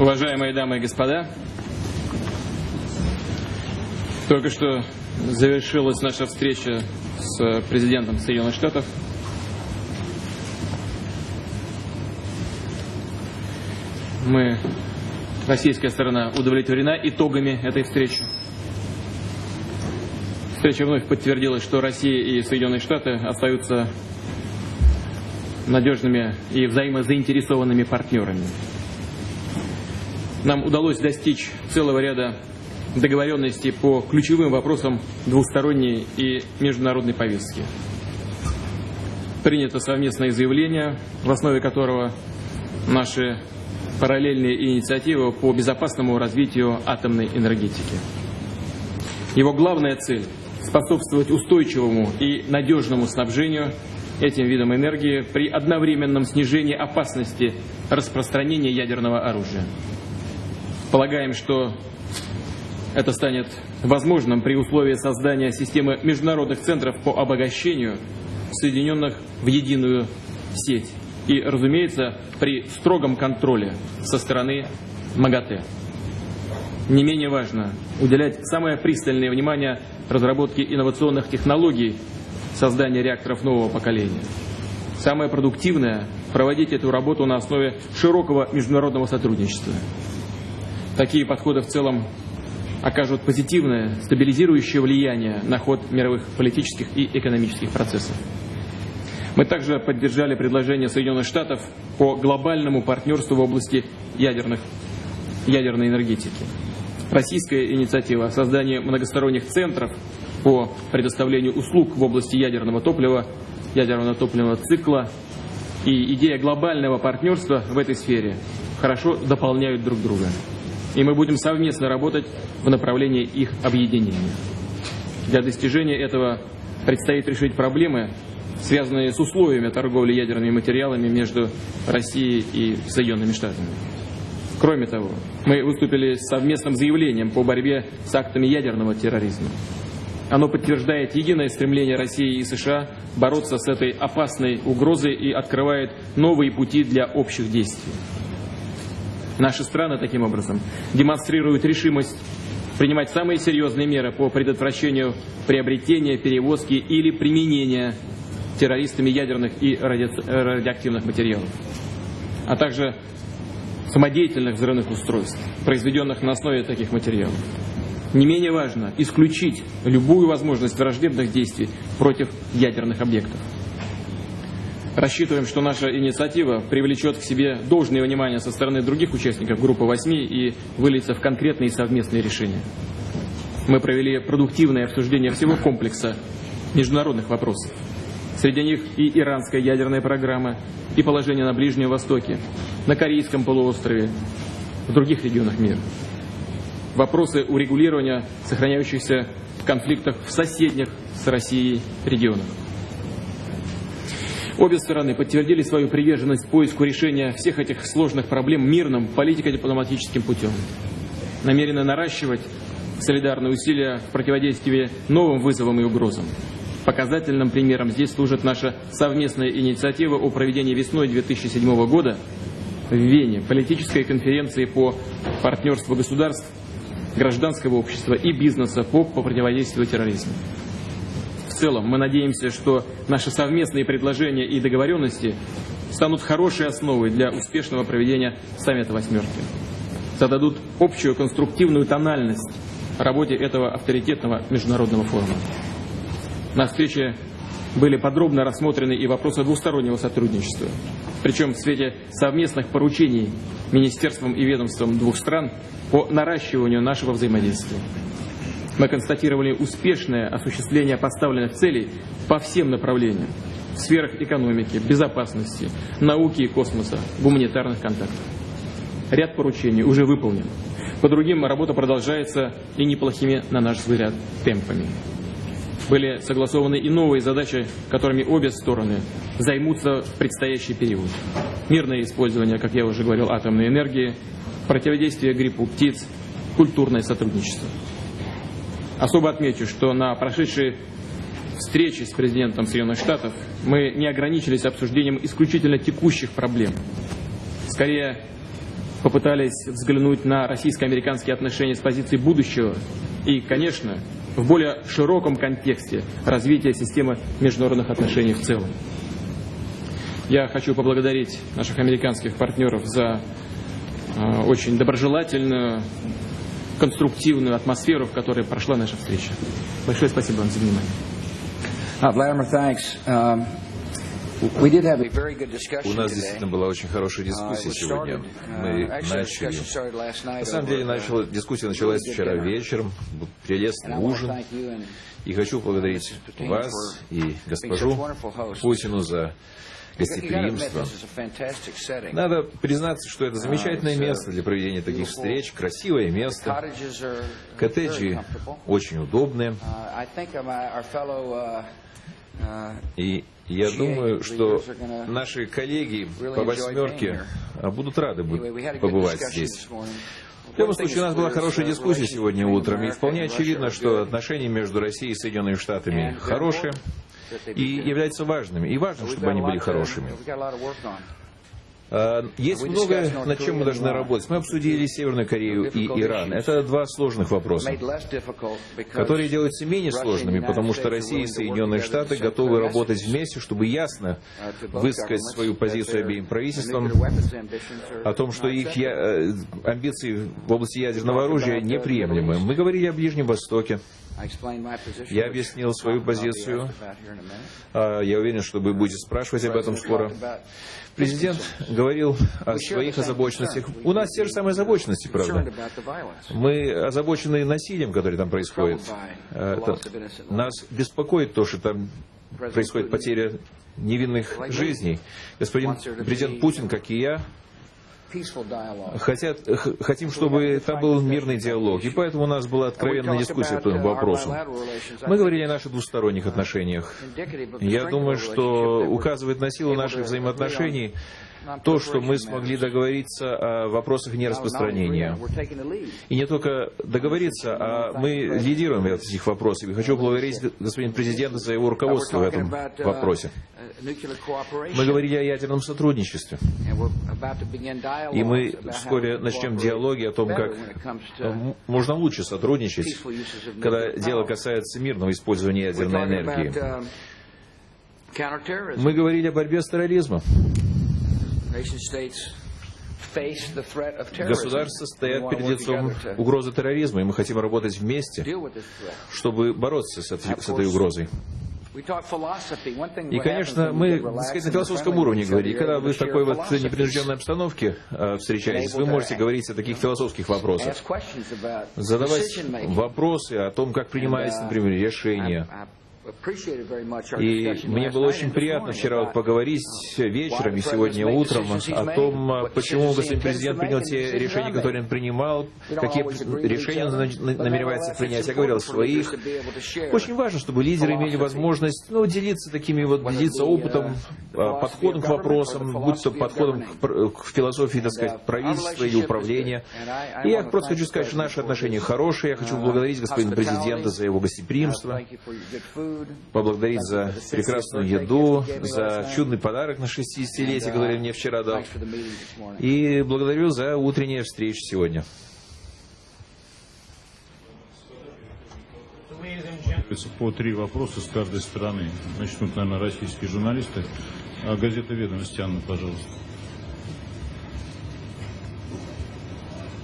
Уважаемые дамы и господа, только что завершилась наша встреча с президентом Соединенных Штатов. Мы, российская сторона, удовлетворена итогами этой встречи. Встреча вновь подтвердила, что Россия и Соединенные Штаты остаются надежными и взаимозаинтересованными партнерами. Нам удалось достичь целого ряда договоренностей по ключевым вопросам двусторонней и международной повестки. Принято совместное заявление, в основе которого наши параллельные инициативы по безопасному развитию атомной энергетики. Его главная цель – способствовать устойчивому и надежному снабжению этим видом энергии при одновременном снижении опасности распространения ядерного оружия. Полагаем, что это станет возможным при условии создания системы международных центров по обогащению, соединенных в единую сеть. И, разумеется, при строгом контроле со стороны МАГАТЭ. Не менее важно уделять самое пристальное внимание разработке инновационных технологий создания реакторов нового поколения. Самое продуктивное – проводить эту работу на основе широкого международного сотрудничества. Такие подходы в целом окажут позитивное, стабилизирующее влияние на ход мировых политических и экономических процессов. Мы также поддержали предложение Соединенных Штатов по глобальному партнерству в области ядерных, ядерной энергетики. Российская инициатива о создании многосторонних центров по предоставлению услуг в области ядерного топлива, ядерного топливного цикла и идея глобального партнерства в этой сфере хорошо дополняют друг друга и мы будем совместно работать в направлении их объединения. Для достижения этого предстоит решить проблемы, связанные с условиями торговли ядерными материалами между Россией и Соединенными Штатами. Кроме того, мы выступили с совместным заявлением по борьбе с актами ядерного терроризма. Оно подтверждает единое стремление России и США бороться с этой опасной угрозой и открывает новые пути для общих действий. Наши страны, таким образом, демонстрируют решимость принимать самые серьезные меры по предотвращению приобретения, перевозки или применения террористами ядерных и ради... радиоактивных материалов, а также самодеятельных взрывных устройств, произведенных на основе таких материалов. Не менее важно исключить любую возможность враждебных действий против ядерных объектов. Рассчитываем, что наша инициатива привлечет к себе должное внимание со стороны других участников группы 8 и выльется в конкретные совместные решения. Мы провели продуктивное обсуждение всего комплекса международных вопросов. Среди них и иранская ядерная программа, и положение на Ближнем Востоке, на Корейском полуострове, в других регионах мира. Вопросы урегулирования сохраняющихся конфликтов в соседних с Россией регионах. Обе стороны подтвердили свою приверженность поиску решения всех этих сложных проблем мирным политико-дипломатическим путем. Намерены наращивать солидарные усилия в противодействии новым вызовам и угрозам. Показательным примером здесь служит наша совместная инициатива о проведении весной 2007 года в Вене политической конференции по партнерству государств, гражданского общества и бизнеса по, по противодействию терроризму целом мы надеемся, что наши совместные предложения и договоренности станут хорошей основой для успешного проведения саммита «восьмерки». Зададут общую конструктивную тональность работе этого авторитетного международного форума. На встрече были подробно рассмотрены и вопросы двустороннего сотрудничества, причем в свете совместных поручений министерствам и ведомствам двух стран по наращиванию нашего взаимодействия. Мы констатировали успешное осуществление поставленных целей по всем направлениям в сферах экономики, безопасности, науки и космоса, гуманитарных контактов. Ряд поручений уже выполнен. По другим работа продолжается и неплохими, на наш взгляд, темпами. Были согласованы и новые задачи, которыми обе стороны займутся в предстоящий период. Мирное использование, как я уже говорил, атомной энергии, противодействие гриппу птиц, культурное сотрудничество. Особо отмечу, что на прошедшей встрече с президентом Соединенных Штатов мы не ограничились обсуждением исключительно текущих проблем. Скорее, попытались взглянуть на российско-американские отношения с позиции будущего и, конечно, в более широком контексте развития системы международных отношений в целом. Я хочу поблагодарить наших американских партнеров за э, очень доброжелательную, конструктивную атмосферу, в которой прошла наша встреча. Большое спасибо вам за внимание. Uh, Vladimir, thanks. Um, У нас действительно была очень хорошая Uh, дискуссия сегодня. uh, Мы начали. На самом деле, uh, начала, дискуссия началась вчера вечером. Был прелестный ужин. И хочу поблагодарить вас и госпожу. Путину за You gotta admit, гостеприимство. this is a fantastic setting. Надо признаться, что это замечательное uh, место для проведения таких встреч, красивое место. Коттеджи очень удобные. Uh, uh, И я думаю, что наши коллеги по восьмерке а, будут рады побывать здесь. В любом случае, у нас была хорошая дискуссия сегодня утром, и вполне очевидно, что отношения между Россией и Соединенными Штатами хорошие и являются важными. И важно, чтобы они были хорошими. А, Есть многое, North над чем мы должны работать. Мы обсудили Северную Корею и Иран. Это два сложных вопроса, которые делаются менее сложными, потому что Россия и Соединенные Штаты готовы работать вместе, чтобы ясно uh, высказать свою позицию обеим правительствам о том, что их э, амбиции в области ядерного оружия неприемлемы. Мы говорили о Ближнем Востоке. Я объяснил свою позицию. А, Я уверен, что вы будете спрашивать об этом скоро. Президент говорил о своих озабоченностях. У нас те же самые озабоченности, правда. Мы озабочены насилием, которое там происходит. Э, это- нас беспокоит то, что там происходит потеря невинных жизней. Господин президент Путин, как и я. Хотят, хотим, чтобы там был мирный диалог. И поэтому у нас была откровенная дискуссия по этому вопросу. Мы говорили о наших двусторонних отношениях. Я думаю, что указывает на силу наших взаимоотношений то, что мы смогли договориться о вопросах нераспространения. И не только договориться, а мы лидируем в этих вопросах. И хочу поблагодарить господина президента за его руководство в этом вопросе. Мы говорили о ядерном сотрудничестве. И мы вскоре начнем диалоги о том, как можно лучше сотрудничать, когда дело касается мирного использования ядерной энергии. Мы говорили о борьбе с терроризмом. Государства стоят перед лицом угрозы терроризма, и мы хотим работать вместе, чтобы бороться с этой угрозой. И, конечно, мы, сказать, на философском уровне говорили. И когда вы в такой вот непринужденной обстановке э, встречаетесь, вы можете говорить о таких философских вопросах. Задавать вопросы о том, как принимается, например, решение. И мне было очень приятно вчера вот поговорить вечером и сегодня утром о том, почему господин президент принял те решения, которые он принимал, какие решения он на- намеревается принять. Я говорил о своих. Очень важно, чтобы лидеры имели возможность ну, делиться такими вот, делиться опытом, а, подходом к вопросам, будь то подходом к, философии, так сказать, правительства или управления. И я просто хочу сказать, что наши отношения хорошие. Я хочу поблагодарить господина президента за его гостеприимство поблагодарить за прекрасную еду, за чудный подарок на 60-летие, который мне вчера дал. И благодарю за утреннюю встречу сегодня. По три вопроса с каждой стороны. Начнут, наверное, российские журналисты. А газета «Ведомости», Анна, пожалуйста.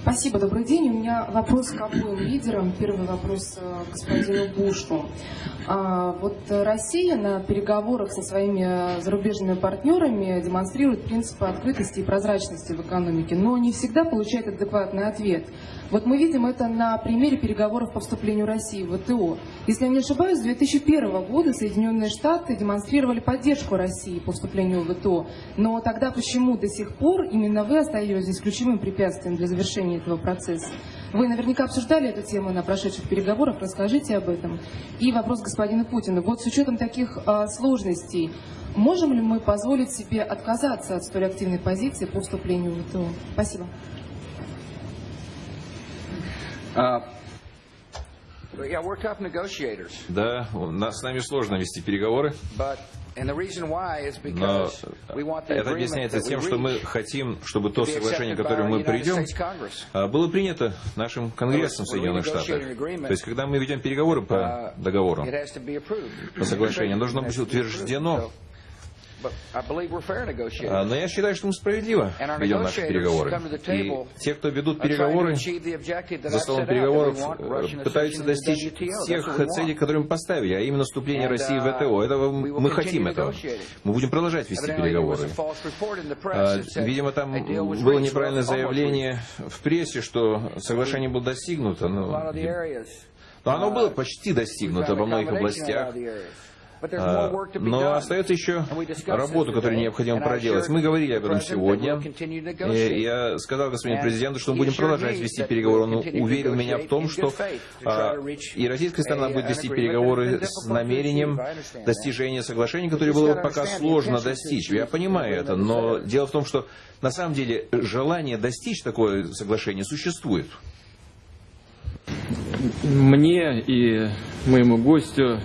Спасибо, добрый день. У меня вопрос к обоим лидерам. Первый вопрос э, господину Бушу. А, Вот Россия на переговорах со своими зарубежными партнерами демонстрирует принципы открытости и прозрачности в экономике, но не всегда получает адекватный ответ. Вот мы видим это на примере переговоров по вступлению России в ВТО. Если я не ошибаюсь, с 2001 года Соединенные Штаты демонстрировали поддержку России по вступлению в ВТО. Но тогда почему до сих пор именно вы остаетесь ключевым препятствием для завершения этого процесса? Вы наверняка обсуждали эту тему на прошедших переговорах, расскажите об этом. И вопрос господину Путину. Вот с учетом таких а, сложностей, можем ли мы позволить себе отказаться от столь активной позиции по вступлению в ВТО? Спасибо. Uh, yeah, we're tough negotiators, Да, у нас с нами сложно вести переговоры, Но это объясняется тем, что мы хотим, чтобы то соглашение, к которому мы придем, а, было принято нашим Конгрессом Соединенных Штатов. То есть, когда мы ведем переговоры по договору, be approved. по соглашению, должно быть утверждено. Но я считаю, что мы справедливо ведем наши переговоры. И те, кто ведут переговоры, за столом переговоров э, пытаются достичь тех целей, которые мы поставили, а именно вступление России в ВТО. Этого мы хотим этого. Мы будем продолжать вести переговоры. А, Видимо, там было неправильное заявление в прессе, что соглашение было достигнуто. Но, но оно было почти достигнуто во многих областях. А, Но остается еще работа, которую необходимо проделать. Мы говорили об этом сегодня. И я сказал господину президенту, что мы будем продолжать вести переговоры. Он уверил меня в том, что а, и российская сторона будет вести переговоры с намерением достижения соглашения, которое было пока сложно достичь. Я понимаю это, но дело в том, что на самом деле желание достичь такое соглашение существует. Мне и моему гостю,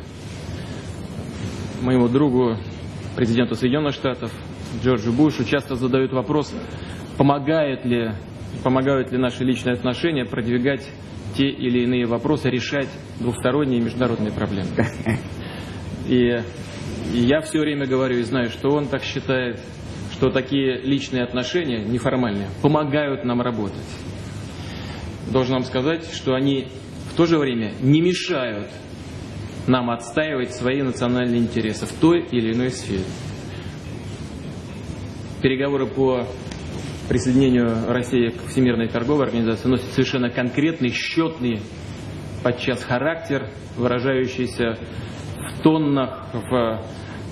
моему другу, президенту Соединенных Штатов, Джорджу Бушу, часто задают вопрос, помогает ли, помогают ли наши личные отношения продвигать те или иные вопросы, решать двухсторонние международные проблемы. И, и я все время говорю и знаю, что он так считает, что такие личные отношения, неформальные, помогают нам работать. Должен вам сказать, что они в то же время не мешают нам отстаивать свои национальные интересы в той или иной сфере. Переговоры по присоединению России к Всемирной торговой организации носят совершенно конкретный, счетный подчас характер, выражающийся в тоннах, в,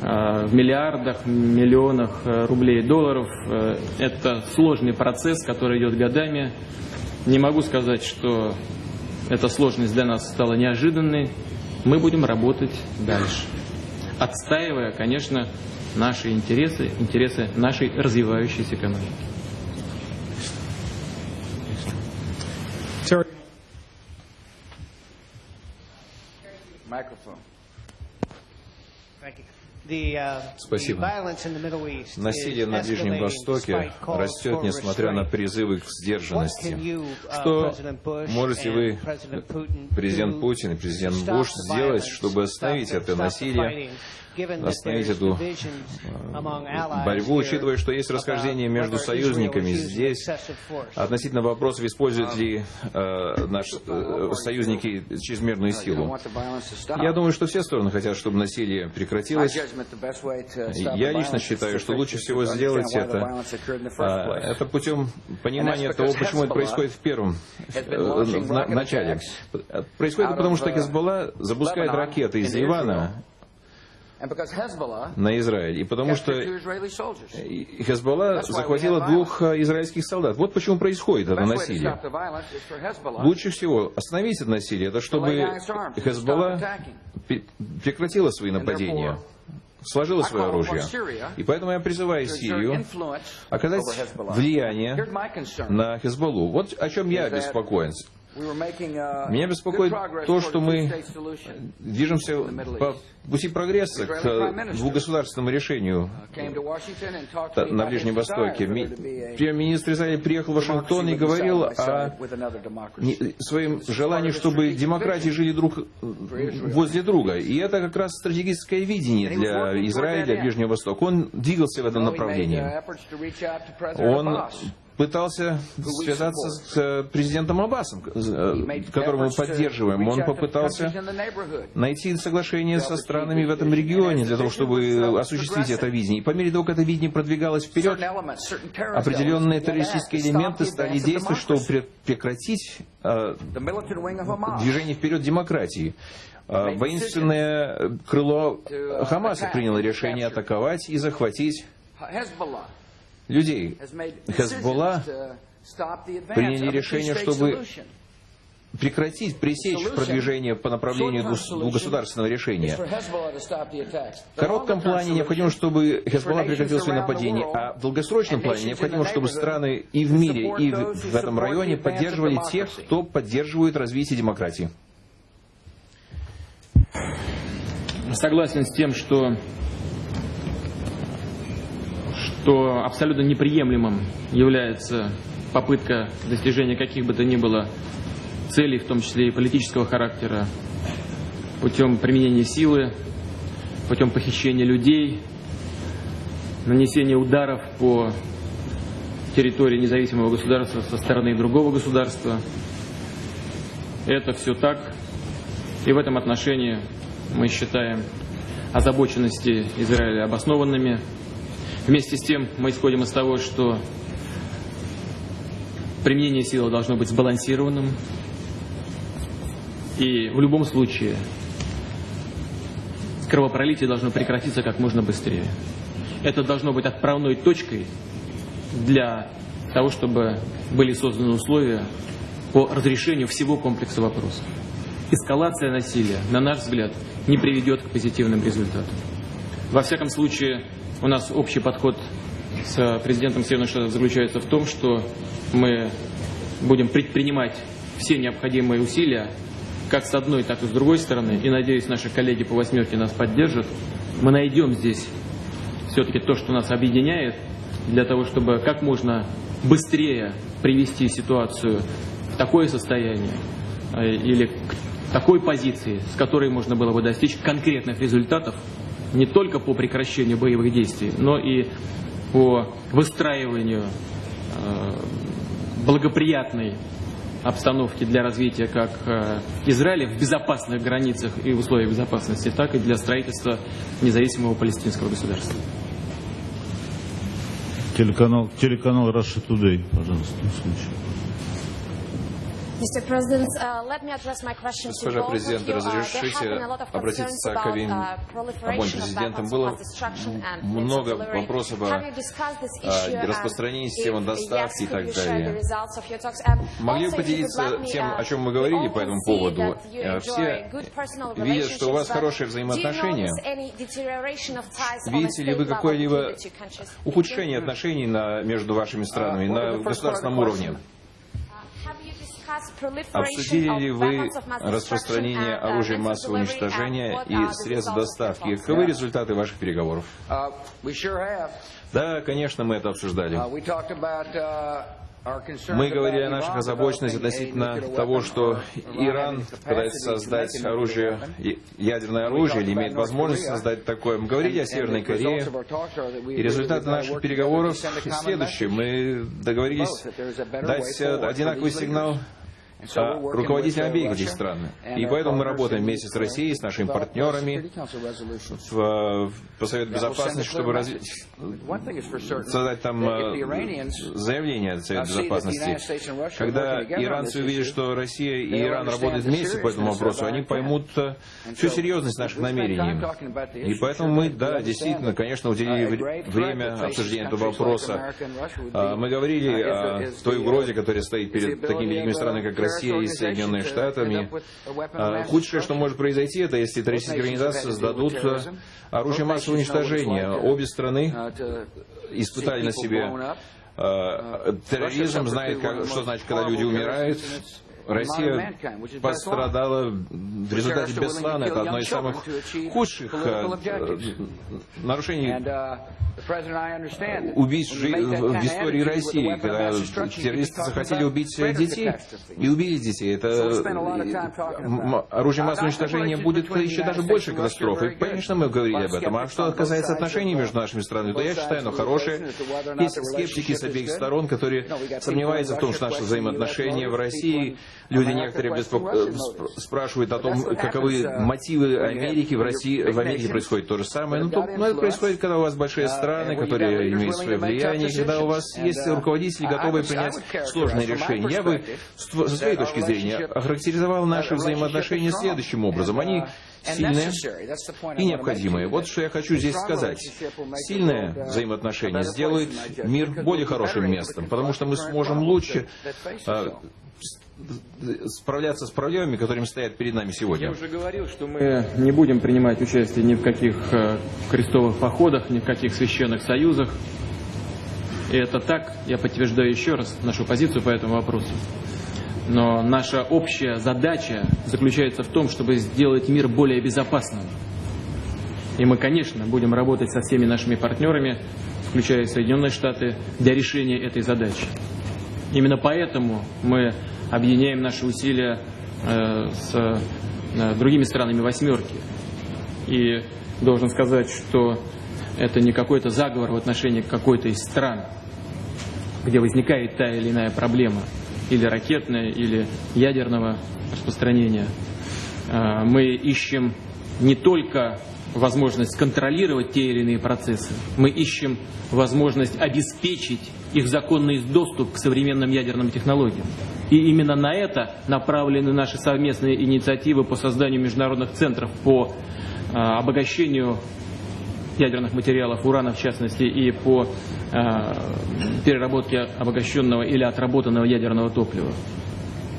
э, в миллиардах, миллионах э, рублей долларов. Э, Это сложный процесс, который идет годами. Не могу сказать, что эта сложность для нас стала неожиданной. Мы будем работать дальше, отстаивая, конечно, наши интересы, интересы нашей развивающейся экономики. Microphone. Спасибо. Насилие на Ближнем Востоке растет, несмотря на призывы к сдержанности. Что можете вы, президент Путин и президент Буш, сделать, чтобы остановить это насилие, остановить эту э, борьбу, учитывая, что есть расхождение между союзниками здесь. относительно вопросов, используют ли э, наши э, союзники чрезмерную силу. Я думаю, что все стороны хотят, чтобы насилие прекратилось. Я лично считаю, что лучше всего сделать это, а, это путем понимания того, почему это происходит в первом э, в на- начале. Происходит потому, что Хезболла запускает ракеты из Ливана на Израиль, и потому что и Хезболла захватила двух э, израильских солдат. Вот почему происходит это насилие. Лучше всего остановить это насилие, это чтобы Хезболла пе- прекратила свои нападения, сложила свое оружие. И поэтому я призываю Сирию оказать влияние на Хезболлу. Вот о чем я беспокоен. Меня беспокоит то, что мы движемся по пути прогресса к двухгосударственному решению на Ближнем Востоке. Ми- Премьер-министр Израиля приехал в Вашингтон и говорил о своем желании, чтобы демократии жили друг возле друга. И это как раз стратегическое видение для Израиля, для Ближнего Востока. Он двигался в этом направлении. Он пытался связаться с э, президентом Аббасом, э, которого мы поддерживаем. Он попытался найти соглашение со странами в этом регионе для того, чтобы осуществить это видение. И по мере того, как это видение продвигалось вперед, определенные террористические элементы стали действовать, чтобы пре- прекратить э, движение вперед демократии. Воинственное крыло Хамаса приняло решение атаковать и захватить людей. Хезболла приняли решение, чтобы прекратить, пресечь продвижение по направлению двухгосударственного решения. В коротком плане необходимо, чтобы Хезболла прекратил свои нападения, а в долгосрочном плане необходимо, чтобы страны и в мире, и в этом районе поддерживали тех, кто поддерживает развитие демократии. Согласен с тем, что что абсолютно неприемлемым является попытка достижения каких бы то ни было целей, в том числе и политического характера, путем применения силы, путем похищения людей, нанесения ударов по территории независимого государства со стороны другого государства. Это все так. И в этом отношении мы считаем озабоченности Израиля обоснованными. Вместе с тем мы исходим из того, что применение силы должно быть сбалансированным. И в любом случае кровопролитие должно прекратиться как можно быстрее. Это должно быть отправной точкой для того, чтобы были созданы условия по разрешению всего комплекса вопросов. Эскалация насилия, на наш взгляд, не приведет к позитивным результатам. Во всяком случае, у нас общий подход с президентом Соединенных Штатов заключается в том, что мы будем предпринимать все необходимые усилия, как с одной, так и с другой стороны, и, надеюсь, наши коллеги по «восьмерке» нас поддержат, мы найдем здесь все-таки то, что нас объединяет, для того, чтобы как можно быстрее привести ситуацию в такое состояние э, или к такой позиции, с которой можно было бы достичь конкретных результатов не только по прекращению боевых действий, но и по выстраиванию э, благоприятной обстановки для развития как э, Израиля в безопасных границах и условиях безопасности, так и для строительства независимого палестинского государства. Телеканал, телеканал Russia Today, пожалуйста, на случай. Госпожа both of президент, you. Uh, разрешите there have been a lot of обратиться к обеим, about, uh, обоим президентам. weapons of Было много вопросов Have о you discussed this о issue, and распространении системы доставки и так далее. results of your talks? And Могли бы поделиться let me, тем, uh, о чем мы говорили по этому поводу? Э, Все good personal видят, что у вас хорошие do you взаимоотношения. notice any deterioration of ties on a Видите ли вы какое-либо between the two countries? Thank you. ухудшение отношений на, между вашими странами на государственном уровне? Have you discussed proliferation Обсудили ли вы распространение uh, оружия массового уничтожения what и средств доставки? Каковы результаты ваших переговоров? Uh. Да, конечно, мы это обсуждали. Uh, uh, Мы говорили о наших a относительно того, что Иран пытается создать оружие, ядерное оружие или имеет возможность создать такое. Мы говорили о Северной Корее. И результаты наших переговоров следующие. Мы договорились дать одинаковый сигнал руководителям обеих этих стран. И поэтому мы работаем вместе с Россией, с нашими партнерами в, по Совету Безопасности, чтобы развить, создать там э, заявление от Совета Безопасности. Когда иранцы увидят, что Россия и Иран работают вместе по этому вопросу, они поймут э, всю серьезность наших намерений. И поэтому мы, да, действительно, конечно, уделили вре- время обсуждения этого вопроса. А, Мы говорили о той угрозе, которая стоит перед такими великими странами, как Россия и Соединенные Штатами. А, Худшее, что может произойти, это если террористические организации создадут э, оружие массового уничтожения. Обе страны испытали на себе э, терроризм, знает, как- что значит, когда люди умирают. Россия пострадала в результате Беслана. Это одно из самых худших э, э, нарушений убийств в истории России, когда террористы захотели убить детей и убили детей. Это э, оружие массового уничтожения будет еще даже больше катастрофы. Конечно, мы говорили об этом. А что касается отношений между нашими странами, то я считаю, оно хорошее. Есть скептики с обеих сторон, которые сомневаются в том, что наши взаимоотношения в России, люди некоторые беспок- э, сп- спрашивают о том, каковы мотивы Америки в России. В Америке происходит то же самое. Ну, то- ну, это происходит, когда у вас большие страны, которые имеют свое влияние, когда у вас есть руководители, готовые принять сложные решения. Я бы, со своей точки зрения, охарактеризовал наши взаимоотношения следующим образом. Они сильные и необходимые. Вот что я хочу здесь сказать. Сильное взаимоотношение сделает мир более хорошим местом, потому что мы сможем лучше а, справляться с проблемами, которыми стоят перед нами Я сегодня. уже говорил, что мы не будем принимать участие ни в каких э, крестовых походах, ни в каких священных союзах. И это так, я подтверждаю еще раз нашу позицию по этому вопросу. Но наша общая задача заключается в том, чтобы сделать мир более безопасным. И мы, конечно, будем работать со всеми нашими партнерами включая Соединенные Штаты, для решения этой задачи. Именно поэтому мы объединяем наши усилия э, с э, другими странами «восьмерки». И должен сказать, что это не какой-то заговор в отношении какой-то из стран, где возникает та или иная проблема, или ракетная, или ядерного распространения. Э, мы ищем не только возможность контролировать те или иные процессы, мы ищем возможность обеспечить их законный доступ к современным ядерным технологиям. И именно на это направлены наши совместные инициативы по созданию международных центров по э, обогащению ядерных материалов, урана в частности, и по э, переработке обогащенного или отработанного ядерного топлива.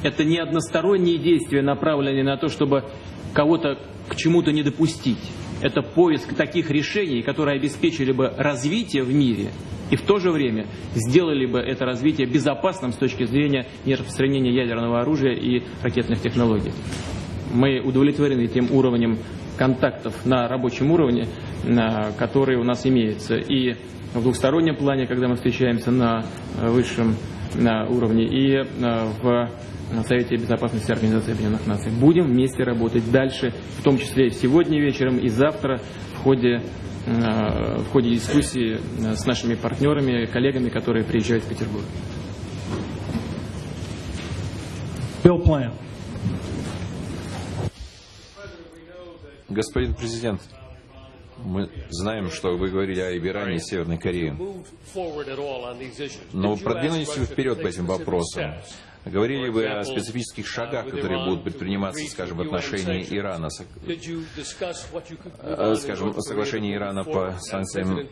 Это не односторонние действия, направленные на то, чтобы кого-то к чему-то не допустить. Это поиск таких решений, которые обеспечили бы развитие в мире и в то же время сделали бы это развитие безопасным с точки зрения нераспространения ядерного оружия и ракетных технологий. Мы удовлетворены тем уровнем контактов на рабочем уровне, который у нас имеется. И в двухстороннем плане, когда мы встречаемся на высшем на уровне, и э, в Совете Безопасности Организации Объединенных Наций. Будем вместе работать дальше, в том числе сегодня вечером и завтра в ходе, э, в ходе дискуссии э, с нашими партнерами, коллегами, которые приезжают в Петербург. Bill Plant. Господин президент, мы знаем, что вы говорили о Иране и Северной Корее. Но продвинулись вы вперед по этим вопросам? Говорили вы о специфических шагах, которые будут предприниматься, скажем, в отношении Ирана, э, скажем, соглашение Ирана по санкциям э,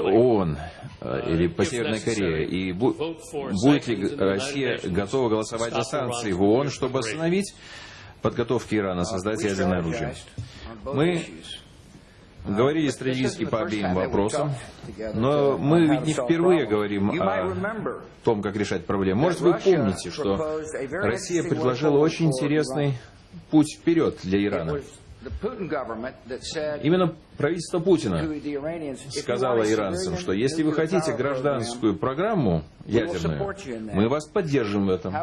ООН э, или по Северной Корее? И будет ли Россия готова голосовать за санкции в ООН, чтобы остановить подготовки Ирана создать ядерное оружие? Мы говорили стратегически по обеим вопросам, но мы ведь не впервые говорим о том, как решать проблемы. Может, вы помните, что Россия предложила очень интересный путь вперед для Ирана. Именно правительство Путина сказало иранцам, что если вы хотите гражданскую программу ядерную, мы вас поддержим в этом.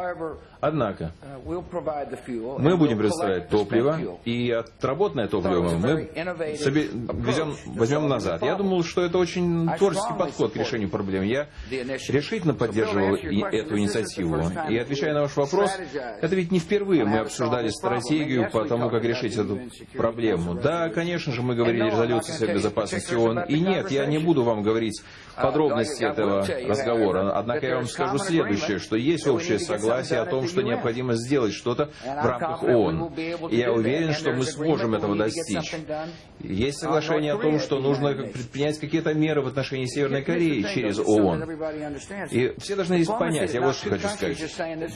Однако, uh, мы будем предоставлять топливо, и отработанное топливо мы везем, возьмем назад. Я думал, что это очень творческий подход к решению проблем. Я решительно поддерживал эту инициативу. И отвечая на ваш вопрос, это ведь не впервые мы обсуждали стратегию по тому, как решить эту проблему. Да, конечно же, мы говорили резолюции Совета Безопасности ООН. И нет, я не буду вам говорить подробности этого разговора. Однако я вам скажу следующее, что есть общее согласие о том, что необходимо сделать что-то в рамках ООН. И я уверен, что мы сможем этого достичь. Есть соглашение о том, что нужно предпринять какие-то меры в отношении Северной Кореи через ООН. И все должны здесь понять, я вот что хочу сказать.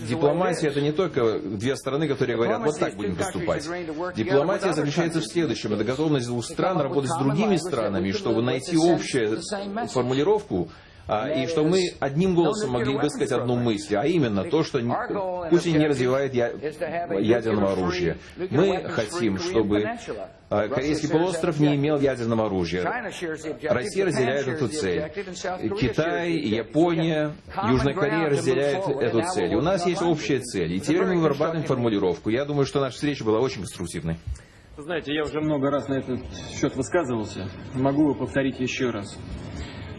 Дипломатия это не только две стороны, которые говорят, вот так будем поступать. Дипломатия заключается в следующем. Это готовность двух стран работать с другими странами, чтобы найти общую формулировку, а, и что мы одним голосом могли высказать одну мысль, а именно то, что Путин не развивает ядерного оружия. Мы хотим, чтобы а, Корейский полуостров не имел ядерного оружия. Россия разделяет эту цель. Китай, Япония, Южная Корея разделяют эту цель. у нас есть общая цель. И теперь мы вырабатываем формулировку. Я думаю, что наша встреча была очень конструктивной. Знаете, я уже много раз на этот счет высказывался. Могу повторить еще раз.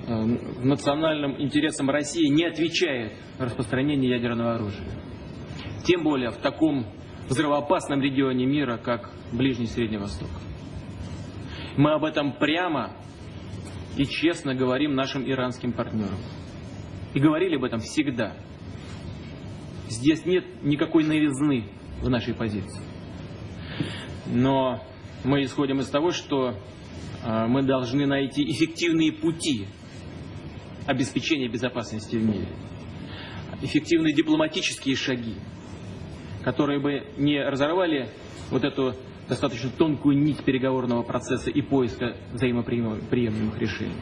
Э, национальным интересам России не отвечает распространение ядерного оружия. Тем более в таком взрывоопасном регионе мира, как Ближний Средний Восток. Мы об этом прямо и честно говорим нашим иранским партнерам. И говорили об этом всегда. Здесь нет никакой новизны в нашей позиции. Но мы исходим из того, что э, мы должны найти эффективные пути обеспечения безопасности в мире. Эффективные дипломатические шаги, которые бы не разорвали вот эту достаточно тонкую нить переговорного процесса и поиска взаимоприемлемых решений.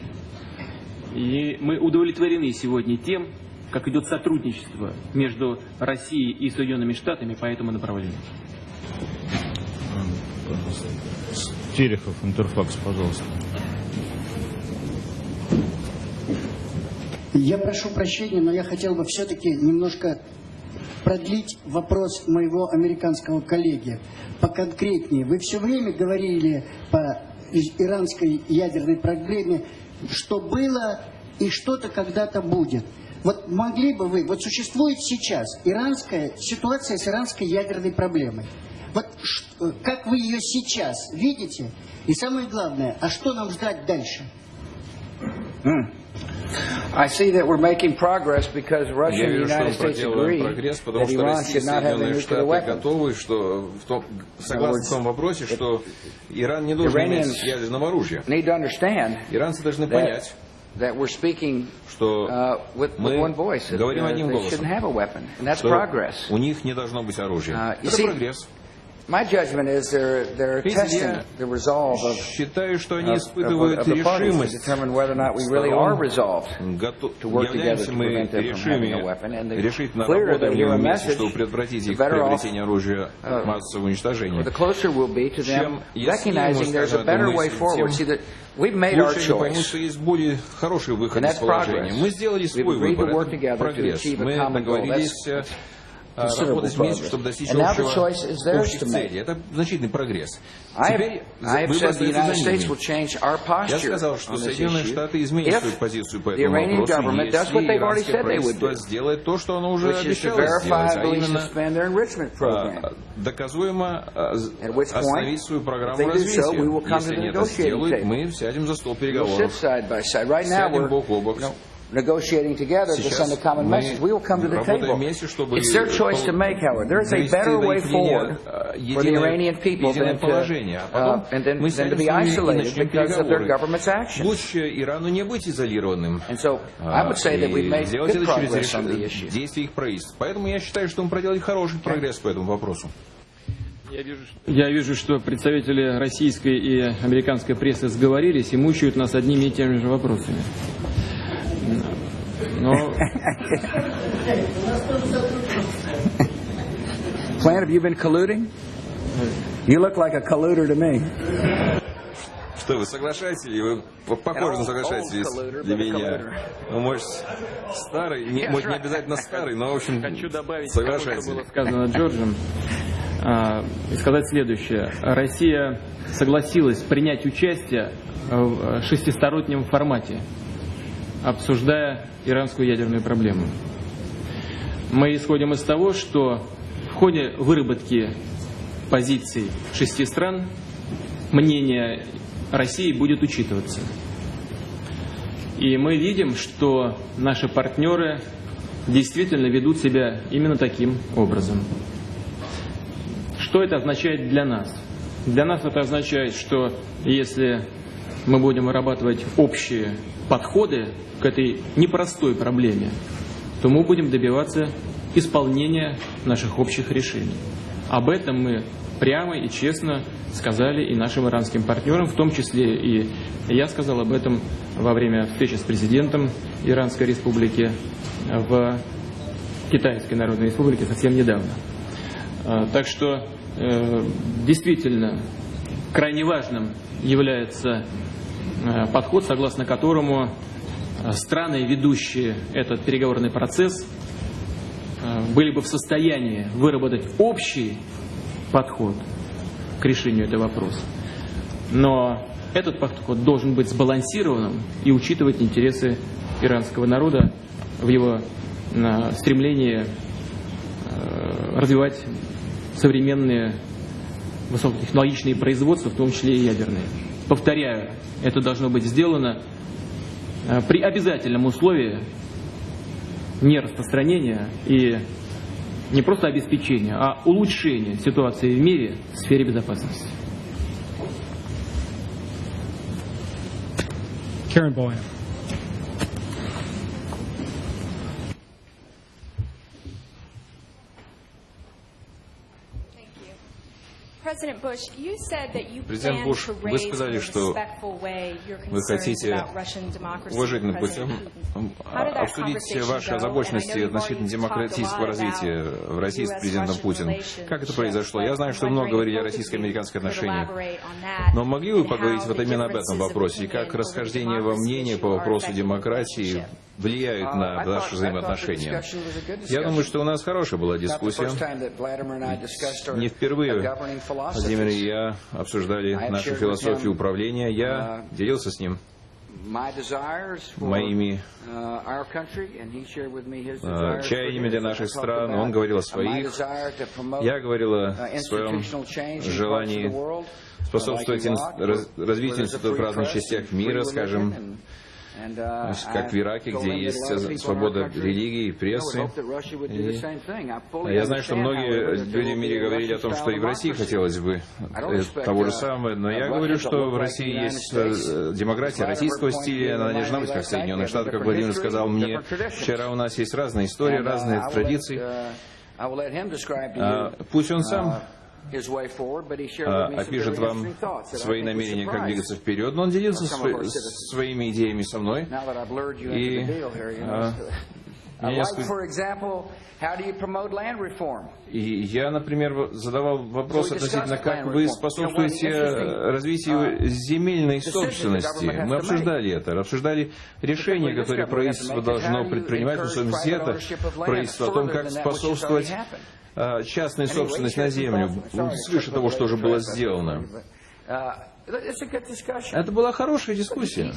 И мы удовлетворены сегодня тем, как идет сотрудничество между Россией и Соединенными Штатами по этому направлению. Терехов, Интерфакс, пожалуйста. Я прошу прощения, но я хотел бы все-таки немножко продлить вопрос моего американского коллеги. Поконкретнее. Вы все время говорили по иранской ядерной проблеме, что было и что-то когда-то будет. Вот могли бы вы, вот существует сейчас иранская ситуация с иранской ядерной проблемой. Вот как вы ее сейчас видите? И самое главное, а что нам ждать дальше? Mm. I see that we're making progress because Russia and the United States agree прогресс, потому that что Iran should not have nuclear Штаты weapon. готовы, что в том, согласны в том вопросе, что Иран не должен иметь ядерного оружия. Need to understand Иранцы должны that, понять, that we're speaking что uh, with, one voice. Говорим uh, одним голосом. shouldn't have a weapon, and that's progress. у них не должно быть оружия. Uh, Это прогресс. My judgment is they're, they're Видите, testing я the resolve of, Считаю, что они испытывают решимость Готов... together Являемся мы hear a вместе, message, чтобы предотвратить их приобретение оружия uh, массового уничтожения. Чем better мы way с forward. тем See that we've made our Лучше они поймут, что есть более хороший выход из положения. Мы сделали свой выбор. прогресс. Мы договорились э, работать вместе, чтобы достичь общего, общих целей. Это значительный прогресс. I have, Теперь I have выбор said the остается United за States ними. will change our Я posture сказал, что Соединенные Штаты изменят свою позицию по этому вопросу, если they've already иранское said they would правительство do, сделает то, что оно уже обещало сделать, а именно а, доказуемо а, остановить свою программу развития. Если они это сделают, мы сядем за стол переговоров. side by side. Right now, Сядем бок о бок. Negotiating together to send a common message. We will come to the table. вместе, чтобы It's their choice to make, however. There is a better way forward а, for the Iranian people than to. А uh, to be isolated because of their government's action. Лучше Ирану не быть изолированным. And so а, I would say that we've и made good progress on the issue. действия их правительств. Поэтому я считаю, что мы проделали хороший прогресс по этому вопросу. Я вижу, что представители российской и американской прессы сговорились и мучают нас одними и теми же вопросами. Plant, have you been colluding? You look like a colluder to me. Что, вы соглашаетесь или вы по- похожи на соглашаетесь для меня? Ну, может, старый, не, может, не обязательно старый, но, в общем, хочу добавить соглашайтесь. было сказано Джорджем, а, и сказать следующее. Россия согласилась принять участие в шестистороннем формате, обсуждая иранскую ядерную проблему. Мы исходим из того, что в ходе выработки позиций шести стран мнение России будет учитываться. И мы видим, что наши партнеры действительно ведут себя именно таким образом. Что это означает для нас? Для нас это означает, что если мы будем вырабатывать общие подходы к этой непростой проблеме, то мы будем добиваться исполнения наших общих решений. Об этом мы прямо и честно сказали и нашим иранским партнерам, в том числе и я сказал об этом во время встречи с президентом Иранской Республики в Китайской Народной Республике совсем недавно. А, Так что э, действительно крайне важным является подход, согласно которому э, страны, ведущие этот переговорный процесс, э, были бы в состоянии выработать общий подход к решению этого вопроса. Но этот подход должен быть сбалансированным и учитывать интересы иранского народа в его э, стремлении э, развивать современные высокотехнологичные производства, в том числе и ядерные. Повторяю, это должно быть сделано э, при обязательном условии нераспространения и не просто обеспечения, а улучшения ситуации в мире в сфере безопасности. Karen Boyan. President Bush, you said that you Президент Буш, вы сказали, что вы хотите уважительным путем that обсудить ваши озабоченности относительно демократического развития в России с президентом Путиным. Как это произошло? Я знаю, что много говорили о российско-американских отношениях. Но могли вы and поговорить вот именно об этом вопросе? И как расхождение во мнении по вопросу демократии? Влияют на Uh, наши взаимоотношения. Я думаю, что у нас хорошая была дискуссия. Не впервые Владимир и я обсуждали нашу философию управления. Я uh, делился с ним моими uh, э, чаяниями для наших стран. Он говорил о uh, своих. Я говорил о uh, своем желании способствовать uh, развитию институтов в разных частях мира, скажем, uh, как в Ираке, где есть свобода религии и прессы. И Я знаю, что многие люди в мире говорили о том, что и в России хотелось бы э, того же uh, самого, но я uh, говорю, что в России есть э, демократия российского стиля, она не должна быть как в Соединенных Штатах, как Владимир сказал мне. Вчера у нас есть разные истории, uh, разные традиции. uh, А, Пусть он сам uh, а, опишет вам свои намерения, как двигаться вперед, но он делился своими идеями со мной. И, а, Uh, я например, задавал вопрос относительно, как вы способствуете э, развитию земельной собственности. Мы обсуждали это, обсуждали решения, которые правительство должно предпринимать, в особенности это правительство, о том, как способствовать э, частной Anyway, собственности на землю, свыше того, что уже было сделано. Discussion. Это была хорошая дискуссия.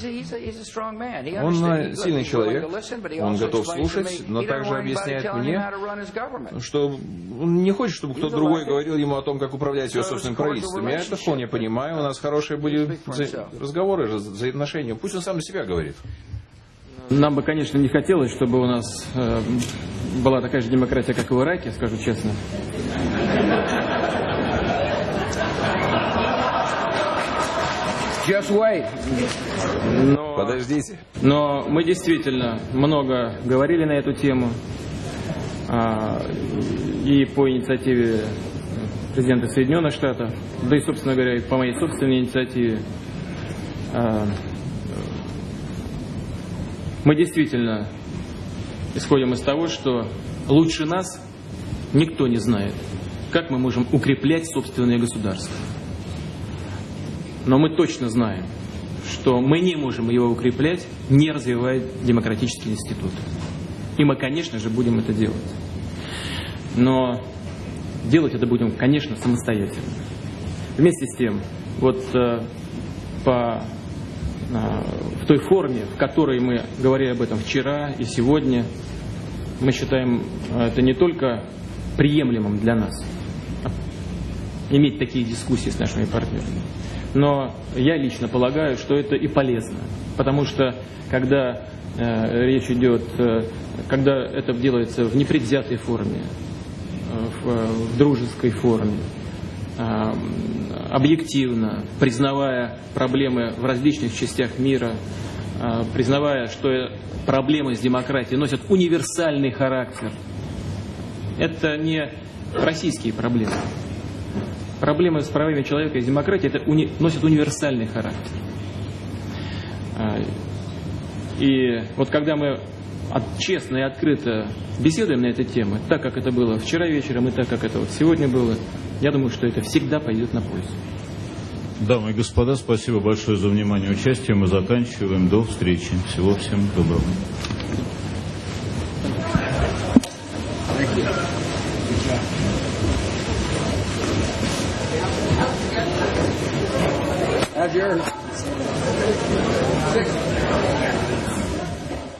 Он э, сильный человек, он готов слушать, но также объясняет мне, что он не хочет, чтобы кто-то другой говорил ему о том, как управлять его собственным правительством. Я это вполне понимаю. У нас хорошие были разговоры, раз- взаимоотношения. Пусть он сам себя говорит. Нам бы, конечно, не хотелось, чтобы у нас э, была такая же демократия, как и в Ираке, скажу честно. Just wait. Но, Подождите. но мы действительно много говорили на эту тему. а, и по инициативе президента Соединенных Штатов, да и, собственно говоря, и по моей собственной инициативе. А, мы действительно исходим из того, что лучше нас никто не знает, как мы можем укреплять собственное государство. Но мы точно знаем, что мы не можем его укреплять, не развивая демократические институты. И мы, конечно же, будем это делать. Но делать это будем, конечно, самостоятельно. Вместе с тем, вот э, по, э, той форме, в которой мы говорили об этом вчера и сегодня, мы считаем э, это не только приемлемым для нас, а иметь такие дискуссии с нашими партнерами, но я лично полагаю, что это и полезно. Потому что когда э, речь идет, э, когда это делается в непредвзятой форме, э, в, в дружеской форме, э, объективно, признавая проблемы в различных частях мира, э, признавая, что проблемы с демократией носят универсальный характер. Это не российские проблемы. Проблемы с правами человека и демократией это уни- носят универсальный характер. А, И вот когда мы честно и открыто беседуем на эту тему, так как это было вчера вечером и так как это вот сегодня было, я думаю, что это всегда пойдет на пользу. Дамы и господа, спасибо большое за внимание и участие. Мы заканчиваем. До встречи. Всего всем доброго. Have your